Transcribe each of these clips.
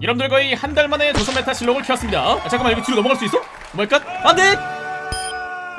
여러분들 거의 한 달 만에 조선 메타 실록을 켰습니다 아, 잠깐만 여기 뒤로 넘어갈 수 있어? 뭐랄까? 안돼!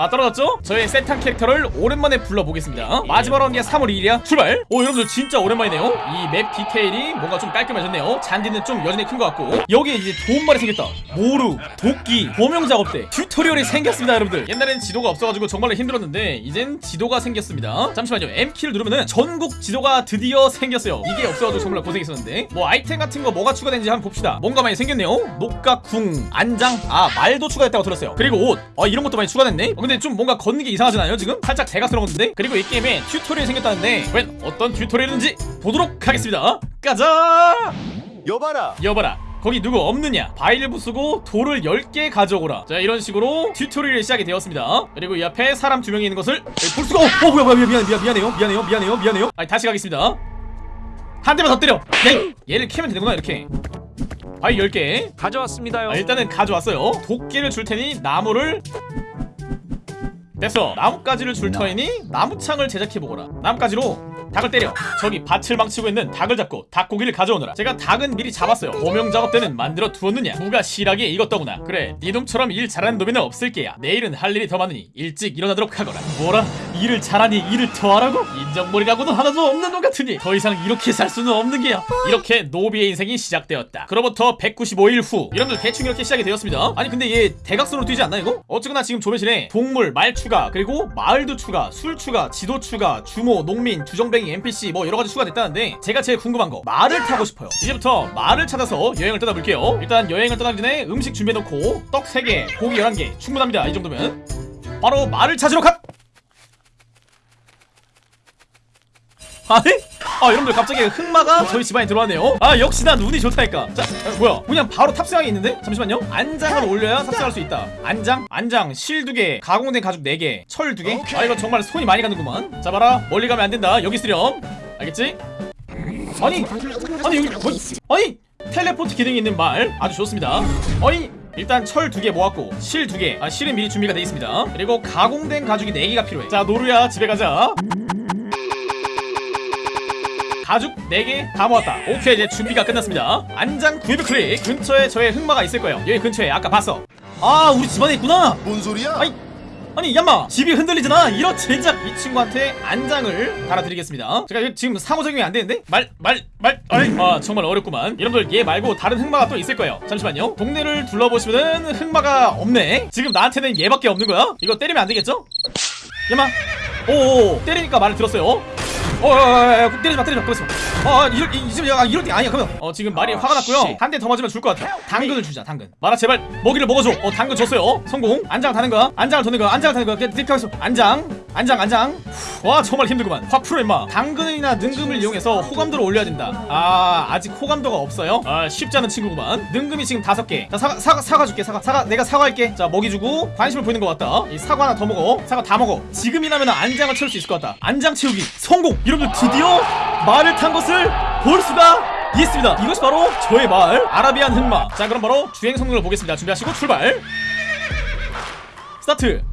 아 떨어졌죠? 저의 세탄 캐릭터를 오랜만에 불러보겠습니다. 마지막 라운드가 3월 2일이야? 출발! 오 여러분들 진짜 오랜만이네요. 이 맵 디테일이 뭔가 좀 깔끔해졌네요. 잔디는 좀 여전히 큰 것 같고. 여기에 이제 도움말이 생겼다. 모루, 도끼, 범용 작업대. 튜토리얼이 생겼습니다 여러분들. 옛날엔 지도가 없어가지고 정말로 힘들었는데 이젠 지도가 생겼습니다. 잠시만요. M키를 누르면은 전국 지도가 드디어 생겼어요. 이게 없어가지고 정말 고생했었는데. 뭐 아이템 같은 거 뭐가 추가된지 한번 봅시다. 뭔가 많이 생겼네요. 녹각, 궁, 안장. 아 말도 추가됐다고 들었어요. 그리고 옷. 아, 이런 것도 많이 추가됐네? 어, 근데 좀 뭔가 걷는 게 이상하지 않아요 지금? 살짝 대각스러웠는데? 그리고 이 게임에 튜토리얼이 생겼다는데 웬 어떤 튜토리얼인지 보도록 하겠습니다. 가자! 여봐라. 여봐라. 거기 누구 없느냐? 바윌 부수고 돌을 10개 가져오라. 자 이런 식으로 튜토리얼이 시작이 되었습니다. 그리고 이 앞에 사람 두 명이 있는 것을 볼 수가 어, 어 뭐야 뭐야 미안 미안 미안해요. 미안해요 미안해요 미안해요. 아니 다시 가겠습니다. 한 대만 더 때려. 네. 얘를 캐면 되는구나 이렇게. 바위 10개. 가져왔습니다요. 아, 일단은 가져왔어요. 도끼를 줄 테니 나무를 됐어. 나뭇가지를 줄 터이니 나무창을 제작해보거라. 나뭇가지로 닭을 때려. 저기 밭을 망치고 있는 닭을 잡고 닭고기를 가져오너라. 제가 닭은 미리 잡았어요. 범용 작업 때는 만들어 두었느냐? 무가 실하게 익었더구나. 그래 네 놈처럼 일 잘하는 놈이는 없을 게야. 내일은 할 일이 더 많으니 일찍 일어나도록 하거라. 뭐라 일을 잘하니 일을 더 하라고? 인정머리라고는 하나도 없는 놈 같으니 더 이상 이렇게 살 수는 없는 게야. 이렇게 노비의 인생이 시작되었다. 그로부터 195일 후 여러분들 대충 이렇게 시작이 되었습니다. 아니 근데 얘 대각선으로 뛰지 않나 이거? 어쨌거나 지금 조매실에 동물, 말 추가 그리고 마을도 추가 술 추가, 지도 추가, 주모, 농민, 주정뱅이, NPC 뭐 여러가지 추가됐다는데 제가 제일 궁금한 거. 말을 타고 싶어요. 이제부터 말을 찾아서 여행을 떠나볼게요. 일단 여행을 떠나기 전에 음식 준비해놓고 떡 3개, 고기 11개. 충분합니다. 이 정도면. 바로 말을 찾으러 가! 아니? 아 여러분들 갑자기 흑마가 저희 집안에 들어왔네요. 아 역시 난 운이 좋다니까. 자 아, 뭐야? 그냥 바로 탑승하게 있는데? 잠시만요. 안장을 올려야 탑승할 수 있다. 안장? 안장. 실 2개 가공된 가죽 4개 철 2개? 아 이거 정말 손이 많이 가는구만. 자 봐라. 멀리 가면 안 된다. 여기 있으렴. 알겠지? 아니 아니 여기 뭐 아니 텔레포트 기능이 있는 말 아주 좋습니다. 아니 일단 철 두 개 모았고 실 두 개. 아 실은 미리 준비가 돼 있습니다. 그리고 가공된 가죽이 4개가 필요해. 자 노루야 집에 가자 가죽 4개 다 모았다. 오케이 이제 준비가 끝났습니다. 안장 구입 클릭. 근처에 저의 흑마가 있을 거예요. 여기 근처에 아까 봤어. 아 우리 집안에 있구나. 뭔 소리야? 아이 아니 얌마. 집이 흔들리잖아. 이런 제작 이 친구한테 안장을 달아드리겠습니다. 제가 지금 상호작용이 안 되는데? 말 말 말. 아이. 아 정말 어렵구만. 여러분들 얘 말고 다른 흑마가 또 있을 거예요. 잠시만요. 동네를 둘러보시면은 흑마가 없네. 지금 나한테는 얘밖에 없는 거야? 이거 때리면 안 되겠죠? 얌마. 오오. 때리니까 말을 들었어요 어어어 때리지 마 때리지 마 그랬어 어 이럴 이, 지금 아, 이럴 때 아니야 그러면. 어 지금 말이 화가 났고요. 한 대 더 맞으면 죽을 것 같아 당근을 주자 당근. 마라 제발. 먹이를 먹어줘. 어 당근 줬어요. 성공. 안장 타는 거야? 안장을 도는 거야? 안장을 타는 거야? 그냥 딜 하겠어 안장 안장 안장. 와 정말 힘들구만. 확 풀어 임마. 당근이나 능금을 이용해서 호감도를 올려야 된다. 아 아직 호감도가 없어요? 아 쉽지 않은 친구구만. 능금이 지금 다섯 개자 사과 사과 사과 줄게 사과. 사과 내가 사과할게. 자 먹이 주고 관심을 보이는 것 같다. 이 사과 하나 더 먹어. 사과 다 먹어. 지금이라면 안장을 채울 수 있을 것 같다. 안장 채우기 성공. 여러분들 드디어 말을 탄 것을 볼 수가 있습니다. 이것이 바로 저의 말 아라비안 흑마. 자 그럼 바로 주행 성능을 보겠습니다. 준비하시고 출발! 스타트!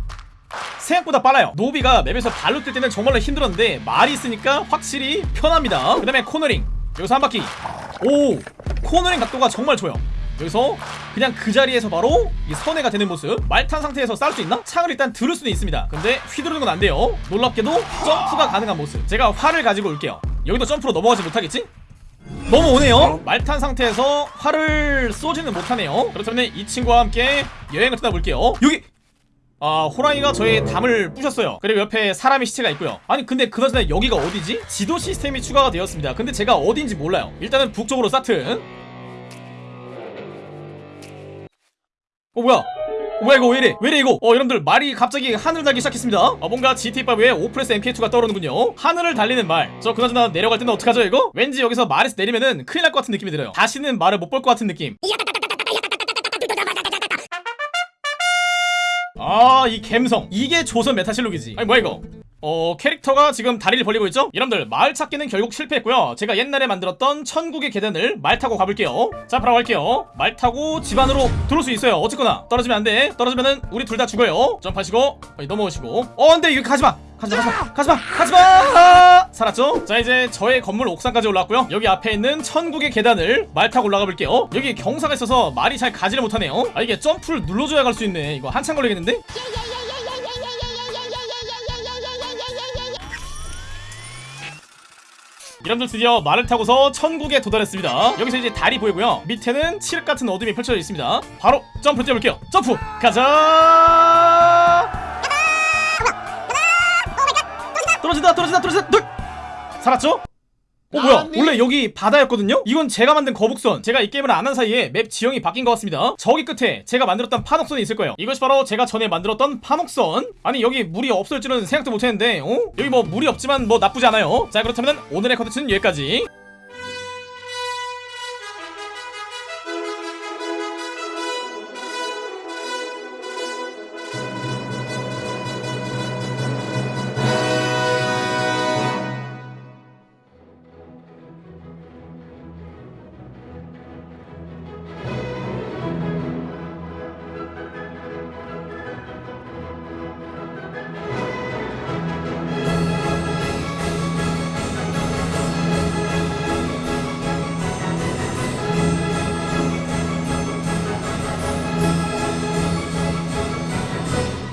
생각보다 빨라요. 노비가 맵에서 발로 뛸 때는 정말로 힘들었는데 말이 있으니까 확실히 편합니다. 그 다음에 코너링. 여기서 한 바퀴. 오! 코너링 각도가 정말 좋아요. 여기서 그냥 그 자리에서 바로 이 선회가 되는 모습. 말 탄 상태에서 싸울 수 있나? 창을 일단 들을 수는 있습니다. 근데 휘두르는 건 안 돼요. 놀랍게도 점프가 가능한 모습. 제가 활을 가지고 올게요 여기도 점프로 넘어가지 못하겠지? 넘어오네요. 말탄 상태에서 활을 쏘지는 못하네요. 그렇다면 이 친구와 함께 여행을 떠나볼게요. 여기! 아 호랑이가 저의 담을 부셨어요. 그리고 옆에 사람의 시체가 있고요. 아니 근데 그나저나 여기가 어디지? 지도 시스템이 추가가 되었습니다. 근데 제가 어딘지 몰라요. 일단은 북쪽으로 스타트. 어 뭐야? 어, 뭐야 이거 왜이래? 왜이래 이거 어 여러분들 말이 갑자기 하늘을 달리기 시작했습니다. 어 뭔가 GTA5에 Oppressor MK2가 떠오르는군요. 하늘을 달리는 말저 그나저나 내려갈 때는 어떡하죠 이거? 왠지 여기서 말에서 내리면은 큰일 날 것 같은 느낌이 들어요. 다시는 말을 못 볼 것 같은 느낌. 아이 갬성. 이게 조선 메타실록이지. 아니 뭐야 이거 어 캐릭터가 지금 다리를 벌리고 있죠? 여러분들 마을 찾기는 결국 실패했고요. 제가 옛날에 만들었던 천국의 계단을 말 타고 가볼게요. 자 바로 갈게요. 말 타고 집 안으로 들어올 수 있어요. 어쨌거나 떨어지면 안돼. 떨어지면은 우리 둘 다 죽어요. 점프하시고 어, 넘어오시고. 어 안돼. 이거 가지마. 가지마 가지마 가지마 가지마. 살았죠? 자 이제 저의 건물 옥상까지 올라왔고요. 여기 앞에 있는 천국의 계단을 말 타고 올라가 볼게요. 여기 경사가 있어서 말이 잘 가지를 못하네요. 아 이게 점프를 눌러줘야 갈 수 있네. 이거 한참 걸리겠는데? 여러분들 드디어 말을 타고서 천국에 도달했습니다 여기서 이제 달이 보이고요 밑에는 칠흑 같은 어둠이 펼쳐져 있습니다 바로 점프 뛰어볼게요 점프 가자 떨어진다 떨어진다 떨어진다 둘 살았죠? 어 뭐야? 원래 여기 바다였거든요? 이건 제가 만든 거북선. 제가 이 게임을 안 한 사이에 맵 지형이 바뀐 것 같습니다. 저기 끝에 제가 만들었던 판옥선이 있을 거예요. 이것이 바로 제가 전에 만들었던 판옥선. 아니 여기 물이 없을 줄은 생각도 못했는데 어? 여기 뭐 물이 없지만 뭐 나쁘지 않아요. 자 그렇다면 오늘의 컨텐츠는 여기까지